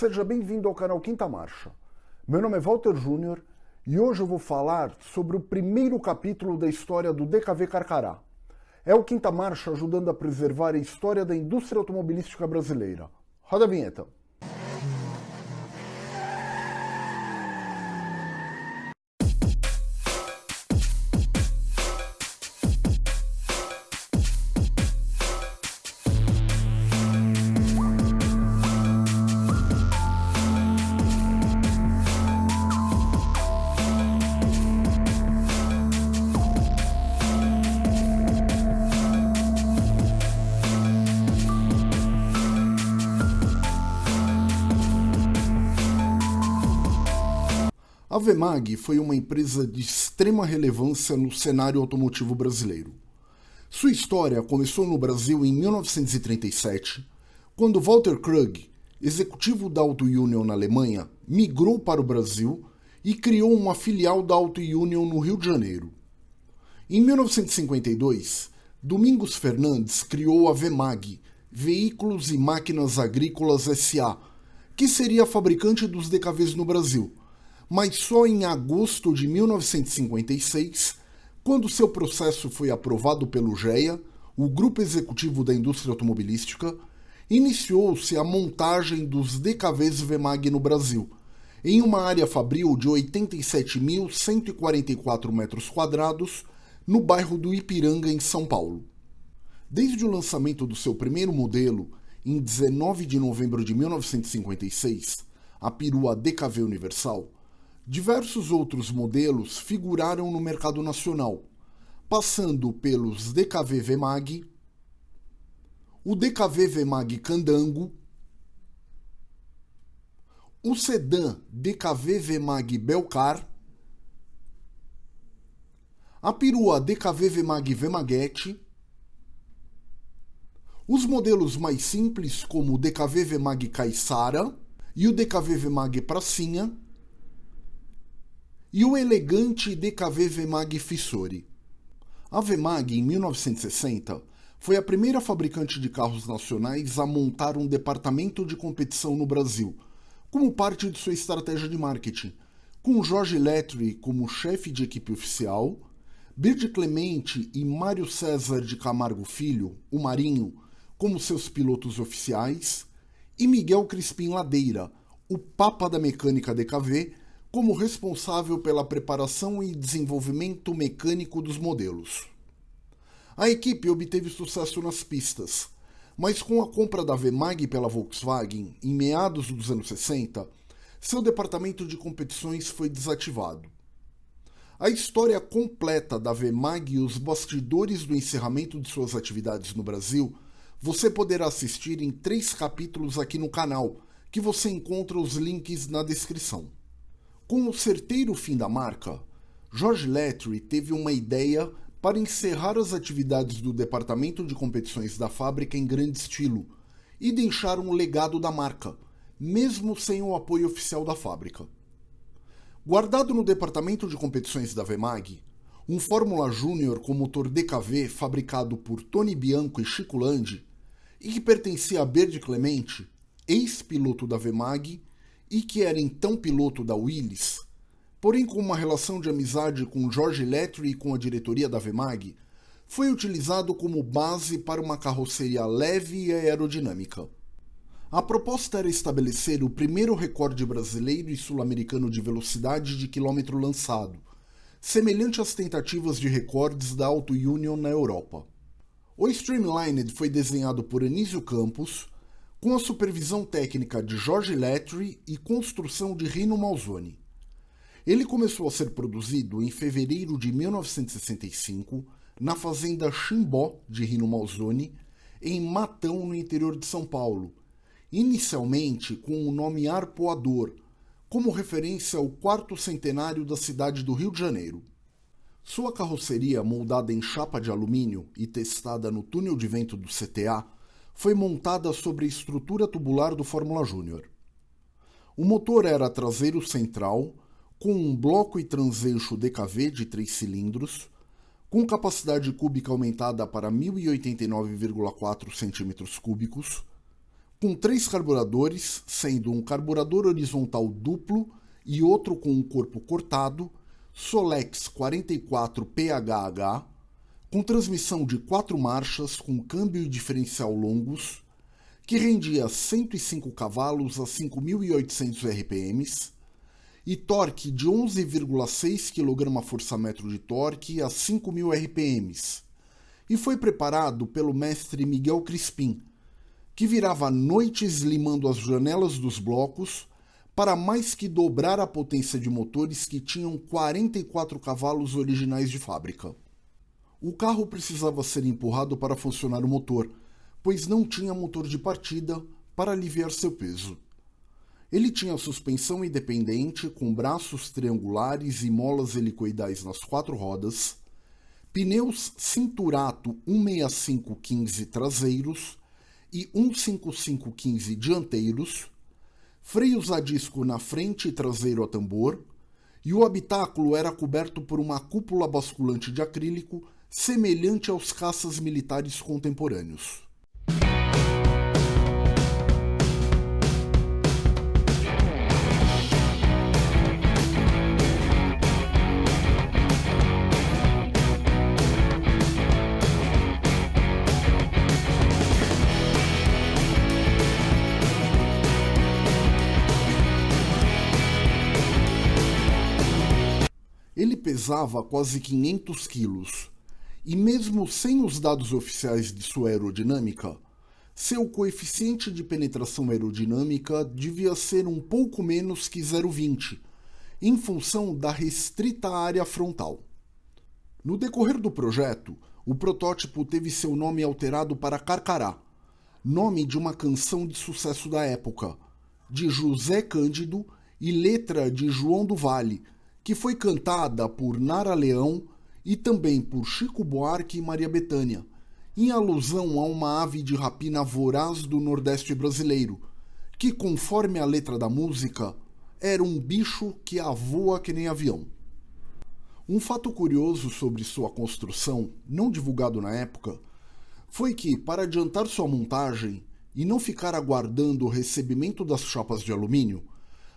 Seja bem-vindo ao canal Quinta Marcha. Meu nome é Walter Júnior e hoje eu vou falar sobre o primeiro capítulo da história do DKV Carcará. É o Quinta Marcha ajudando a preservar a história da indústria automobilística brasileira. Roda a vinheta. A Vemag foi uma empresa de extrema relevância no cenário automotivo brasileiro. Sua história começou no Brasil em 1937, quando Walter Krug, executivo da Auto Union na Alemanha, migrou para o Brasil e criou uma filial da Auto Union no Rio de Janeiro. Em 1952, Domingos Fernandes criou a Vemag, Veículos e Máquinas Agrícolas SA, que seria a fabricante dos DKVs no Brasil, mas só em agosto de 1956, quando seu processo foi aprovado pelo GEA, o Grupo Executivo da Indústria Automobilística, iniciou-se a montagem dos DKVs Vemag no Brasil, em uma área fabril de 87.144 metros quadrados, no bairro do Ipiranga, em São Paulo. Desde o lançamento do seu primeiro modelo, em 19 de novembro de 1956, a perua DKV Universal, Diversos outros modelos figuraram no mercado nacional, passando pelos DKV Vemag, o DKV Vemag Candango, o sedã DKV Vemag Belcar, a perua DKV Vemag Vemaguete, os modelos mais simples como o DKV Vemag Caissara e o DKV Vemag Pracinha, e o elegante DKV Vemag Fissori. A Vemag, em 1960, foi a primeira fabricante de carros nacionais a montar um departamento de competição no Brasil, como parte de sua estratégia de marketing, com Jorge Letri como chefe de equipe oficial, Bird Clemente e Mário César de Camargo Filho, o Marinho, como seus pilotos oficiais, e Miguel Crispim Ladeira, o papa da mecânica DKV, como responsável pela preparação e desenvolvimento mecânico dos modelos. A equipe obteve sucesso nas pistas, mas com a compra da Vemag pela Volkswagen em meados dos anos 60, seu departamento de competições foi desativado. A história completa da Vemag e os bastidores do encerramento de suas atividades no Brasil você poderá assistir em três capítulos aqui no canal, que você encontra os links na descrição. Com o certeiro fim da marca, George Letry teve uma ideia para encerrar as atividades do departamento de competições da fábrica em grande estilo e deixar um legado da marca, mesmo sem o apoio oficial da fábrica. Guardado no departamento de competições da Vemag, um Fórmula Júnior com motor DKV fabricado por Tony Bianco e Chico Landi e que pertencia a Berde Clemente, ex-piloto da Vemag e que era então piloto da Willis, porém com uma relação de amizade com George Letry e com a diretoria da Vemag, foi utilizado como base para uma carroceria leve e aerodinâmica. A proposta era estabelecer o primeiro recorde brasileiro e sul-americano de velocidade de quilômetro lançado, semelhante às tentativas de recordes da Auto Union na Europa. O Streamlined foi desenhado por Anísio Campos, com a supervisão técnica de Jorge Letry e construção de Rino Malzoni. Ele começou a ser produzido em fevereiro de 1965 na fazenda Chimbó de Rino Malzoni, em Matão, no interior de São Paulo, inicialmente com o nome Arpoador, como referência ao quarto centenário da cidade do Rio de Janeiro. Sua carroceria, moldada em chapa de alumínio e testada no túnel de vento do CTA, foi montada sobre a estrutura tubular do Fórmula Júnior. O motor era traseiro central, com um bloco e transeixo DKV de 3 cilindros, com capacidade cúbica aumentada para 1089,4 cm3, com três carburadores, sendo um carburador horizontal duplo e outro com um corpo cortado, Solex 44 PHH, com transmissão de quatro marchas com câmbio e diferencial longos, que rendia 105 cavalos a 5.800 RPMs e torque de 11,6 kgfm de torque a 5.000 RPMs, e foi preparado pelo mestre Miguel Crispim, que virava noites limando as janelas dos blocos para mais que dobrar a potência de motores que tinham 44 cavalos originais de fábrica. O carro precisava ser empurrado para funcionar o motor, pois não tinha motor de partida para aliviar seu peso. Ele tinha suspensão independente com braços triangulares e molas helicoidais nas quatro rodas, pneus Cinturato 16515 traseiros e 15515 dianteiros, freios a disco na frente e traseiro a tambor, e o habitáculo era coberto por uma cúpula basculante de acrílico semelhante aos caças militares contemporâneos. Ele pesava quase 500 quilos, e mesmo sem os dados oficiais de sua aerodinâmica, seu coeficiente de penetração aerodinâmica devia ser um pouco menos que 0,20, em função da restrita área frontal. No decorrer do projeto, o protótipo teve seu nome alterado para Carcará, nome de uma canção de sucesso da época, de José Cândido e letra de João do Vale, que foi cantada por Nara Leão e também por Chico Buarque e Maria Bethânia, em alusão a uma ave de rapina voraz do Nordeste brasileiro, que, conforme a letra da música, era um bicho que avoa que nem avião. Um fato curioso sobre sua construção, não divulgado na época, foi que, para adiantar sua montagem e não ficar aguardando o recebimento das chapas de alumínio,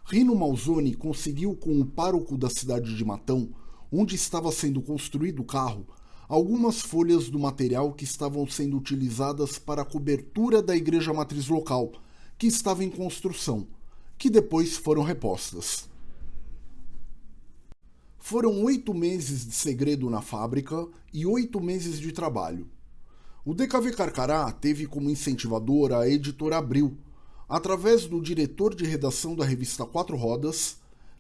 Rino Malzoni conseguiu com o pároco da cidade de Matão, onde estava sendo construído o carro, algumas folhas do material que estavam sendo utilizadas para a cobertura da igreja matriz local, que estava em construção, que depois foram repostas. Foram oito meses de segredo na fábrica e oito meses de trabalho. O DKV Carcará teve como incentivadora a editora Abril, através do diretor de redação da revista Quatro Rodas,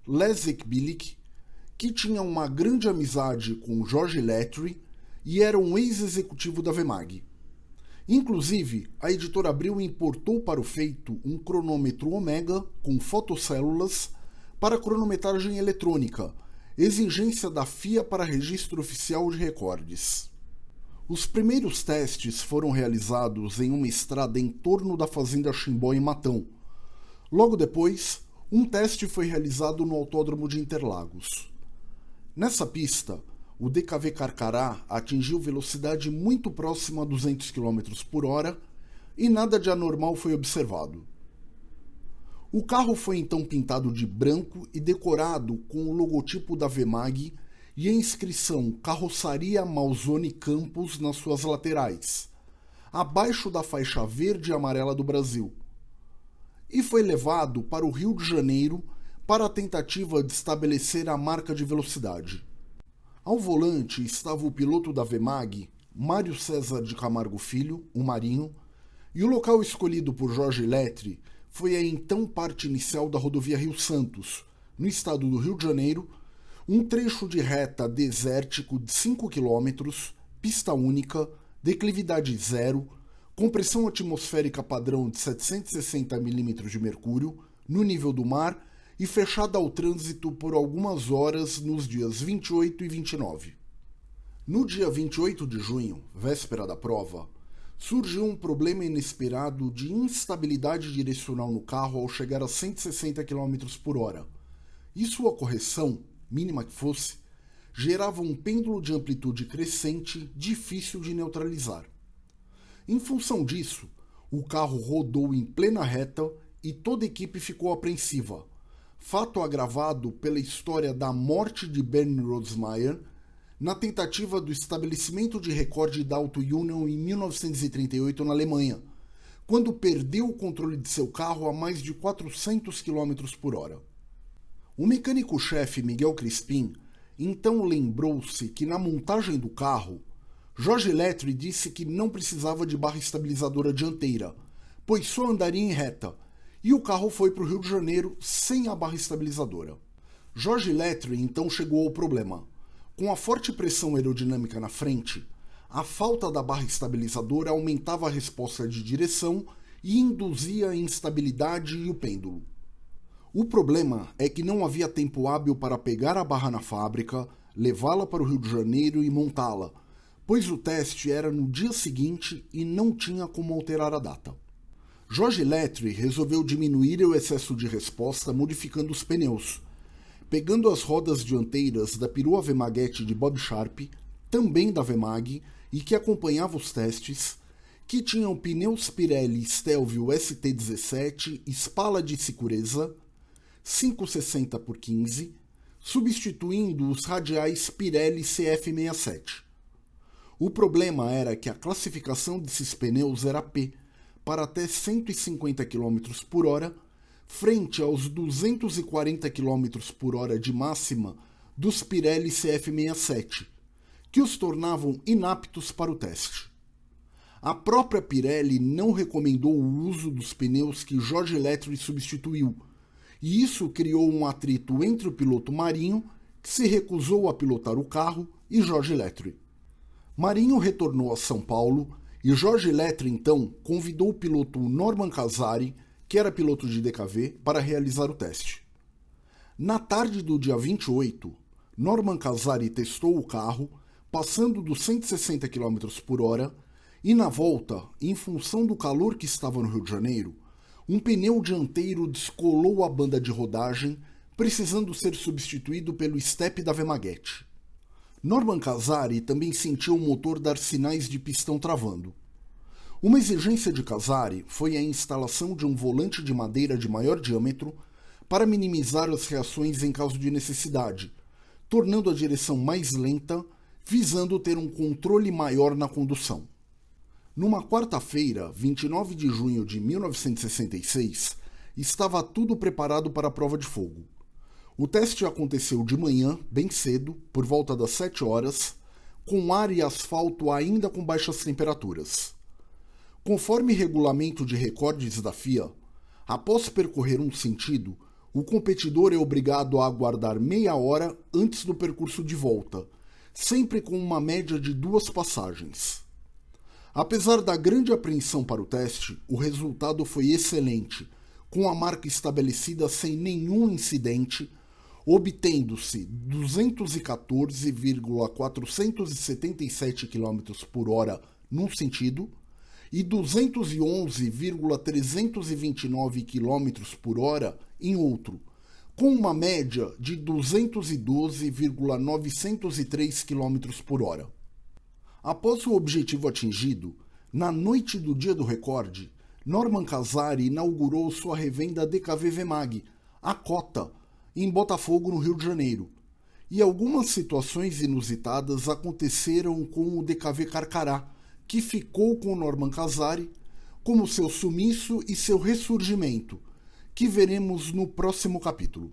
Leszek Bilik, que tinha uma grande amizade com Jorge Letry e era um ex-executivo da Vemag. Inclusive, a editora Abril importou para o feito um cronômetro Omega com fotocélulas para cronometragem eletrônica, exigência da FIA para registro oficial de recordes. Os primeiros testes foram realizados em uma estrada em torno da fazenda Chimbó em Matão. Logo depois, um teste foi realizado no Autódromo de Interlagos. Nessa pista, o DKV Carcará atingiu velocidade muito próxima a 200 km por hora e nada de anormal foi observado. O carro foi então pintado de branco e decorado com o logotipo da Vemag e a inscrição Carroçaria Malzone Campos nas suas laterais, abaixo da faixa verde e amarela do Brasil. E foi levado para o Rio de Janeiro para a tentativa de estabelecer a marca de velocidade. Ao volante estava o piloto da Vemag, Mário César de Camargo Filho, o Marinho, e o local escolhido por Jorge Lettre foi a então parte inicial da rodovia Rio Santos, no estado do Rio de Janeiro, um trecho de reta desértico de 5 km, pista única, declividade zero, compressão atmosférica padrão de 760 mm de mercúrio no nível do mar e fechada ao trânsito por algumas horas nos dias 28 e 29. No dia 28 de junho, véspera da prova, surgiu um problema inesperado de instabilidade direcional no carro ao chegar a 160 km por hora. E sua correção mínima que fosse, gerava um pêndulo de amplitude crescente difícil de neutralizar. Em função disso, O carro rodou em plena reta e toda a equipe ficou apreensiva. Fato agravado pela história da morte de Bernie Rosmeier na tentativa do estabelecimento de recorde da Auto Union em 1938 na Alemanha, quando perdeu o controle de seu carro a mais de 400 km por hora. O mecânico-chefe Miguel Crispim então lembrou-se que na montagem do carro, Jorge Lettre disse que não precisava de barra estabilizadora dianteira, pois só andaria em reta, e o carro foi para o Rio de Janeiro sem a barra estabilizadora. Jorge Lettre então chegou ao problema. Com a forte pressão aerodinâmica na frente, a falta da barra estabilizadora aumentava a resposta de direção e induzia a instabilidade e o pêndulo. O problema é que não havia tempo hábil para pegar a barra na fábrica, levá-la para o Rio de Janeiro e montá-la, pois o teste era no dia seguinte e não tinha como alterar a data. Jorge Lettre resolveu diminuir o excesso de resposta modificando os pneus, pegando as rodas dianteiras da perua Vemaguete de Bob Sharp, também da Vemag, e que acompanhava os testes, que tinham pneus Pirelli Stelvio ST17 Spala de Sicurezza 560 por 15, substituindo os radiais Pirelli CF67. O problema era que a classificação desses pneus era P, para até 150 km por hora frente aos 240 km por hora de máxima dos Pirelli CF67, que os tornavam inaptos para o teste. A própria Pirelli não recomendou o uso dos pneus que Jorge Lettre substituiu, e isso criou um atrito entre o piloto Marinho, que se recusou a pilotar o carro, e Jorge Lettre. Marinho retornou a São Paulo e Jorge Lettre então convidou o piloto Norman Casari que era piloto de DKV, para realizar o teste. Na tarde do dia 28, Norman Casari testou o carro, passando dos 160 km por hora, e na volta, em função do calor que estava no Rio de Janeiro, um pneu dianteiro descolou a banda de rodagem, precisando ser substituído pelo step da Vemaguete. Norman Casari também sentiu o motor dar sinais de pistão travando. Uma exigência de Casari foi a instalação de um volante de madeira de maior diâmetro para minimizar as reações em caso de necessidade, tornando a direção mais lenta, visando ter um controle maior na condução. Numa quarta-feira, 29 de junho de 1966, estava tudo preparado para a prova de fogo. O teste aconteceu de manhã, bem cedo, por volta das 7 horas, com ar e asfalto ainda com baixas temperaturas. Conforme regulamento de recordes da FIA, após percorrer um sentido, o competidor é obrigado a aguardar meia hora antes do percurso de volta, sempre com uma média de duas passagens. Apesar da grande apreensão para o teste, o resultado foi excelente, com a marca estabelecida sem nenhum incidente, obtendo-se 214,477 km por hora num sentido e 211,329 km por hora em outro, com uma média de 212,903 km por hora. Após o objetivo atingido, na noite do dia do recorde, Norman Casari inaugurou sua revenda DKV Vemag, a Cota, em Botafogo, no Rio de Janeiro. E algumas situações inusitadas aconteceram com o DKV Carcará, que ficou com Norman Casari, como seu sumiço e seu ressurgimento, que veremos no próximo capítulo.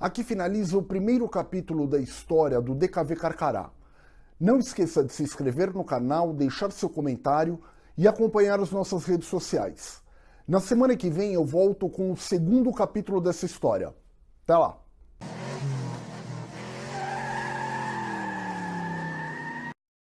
Aqui finaliza o primeiro capítulo da história do DKV Carcará. Não esqueça de se inscrever no canal, deixar seu comentário e acompanhar as nossas redes sociais. Na semana que vem eu volto com o segundo capítulo dessa história. Até lá!